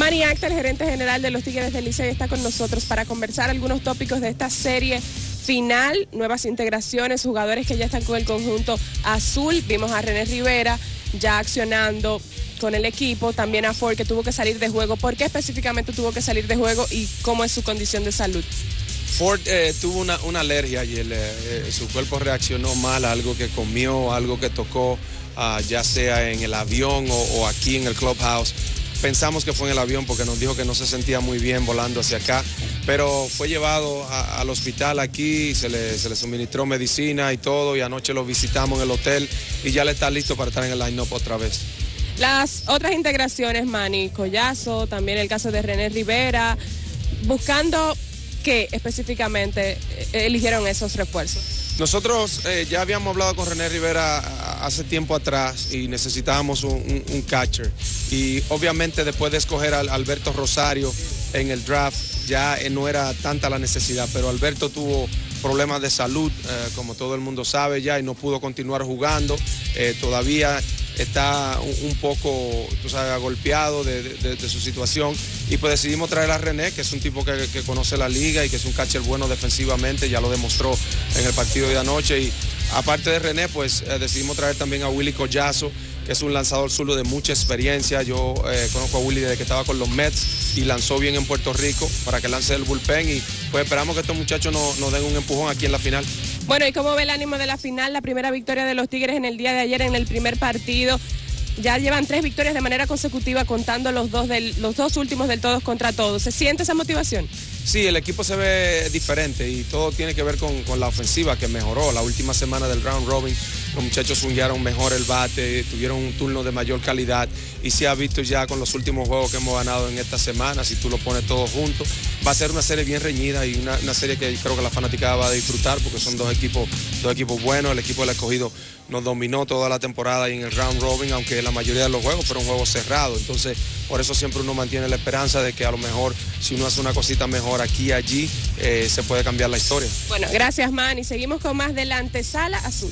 Manny Acta, el gerente general de los Tigres del Licey, está con nosotros para conversar algunos tópicos de esta serie final, nuevas integraciones, jugadores que ya están con el conjunto azul. Vimos a René Rivera ya accionando con el equipo, también a Ford que tuvo que salir de juego. ¿Por qué específicamente tuvo que salir de juego y cómo es su condición de salud? Ford eh, tuvo una, alergia y eh, su cuerpo reaccionó mal a algo que comió, algo que tocó, ah, ya sea en el avión o, aquí en el clubhouse. Pensamos que fue en el avión porque nos dijo que no se sentía muy bien volando hacia acá, pero fue llevado al hospital aquí, se le, se le suministró medicina y todo, y anoche lo visitamos en el hotel y ya le está listo para estar en el line-up otra vez. Las otras integraciones, Manny Collazo, también el caso de René Rivera, buscando qué específicamente eh, eligieron esos refuerzos. Nosotros eh, ya habíamos hablado con René Rivera hace tiempo atrás y necesitábamos un, catcher. Y obviamente después de escoger a Alberto Rosario en el draft, ya eh, no era tanta la necesidad, pero Alberto tuvo problemas de salud, como todo el mundo sabe ya, y no pudo continuar jugando. todavía está un, poco, tú sabes, golpeado de, su situación. Y pues decidimos traer a René, que es un tipo que, conoce la liga y que es un catcher bueno defensivamente, ya lo demostró en el partido de anoche. Y aparte de René, pues eh, decidimos traer también a Willy Collazo, que es un lanzador zurdo de mucha experiencia. Yo eh, conozco a Willy desde que estaba con los Mets y lanzó bien en Puerto Rico para que lance el bullpen. Y pues esperamos que estos muchachos nos den un empujón aquí en la final. Bueno, ¿y cómo ve el ánimo de la final? La primera victoria de los Tigres en el día de ayer en el primer partido. Ya llevan tres victorias de manera consecutiva contando los dos, del, los dos últimos del todos contra todos. ¿Se siente esa motivación? Sí, el equipo se ve diferente y todo tiene que ver con, con la ofensiva que mejoró. La última semana del round robin los muchachos swingaron mejor el bate, tuvieron un turno de mayor calidad y se ha visto ya con los últimos juegos que hemos ganado en esta semana, si tú lo pones todo junto, va a ser una serie bien reñida y una, serie que creo que la fanaticada va a disfrutar porque son dos equipos, dos equipos buenos, el equipo del escogido nos dominó toda la temporada y en el round robin, aunque la mayoría de los juegos fueron juegos cerrados, entonces por eso siempre uno mantiene la esperanza de que a lo mejor si uno hace una cosita mejor aquí y allí, eh, se puede cambiar la historia. Bueno, gracias Man y seguimos con más de la antesala azul.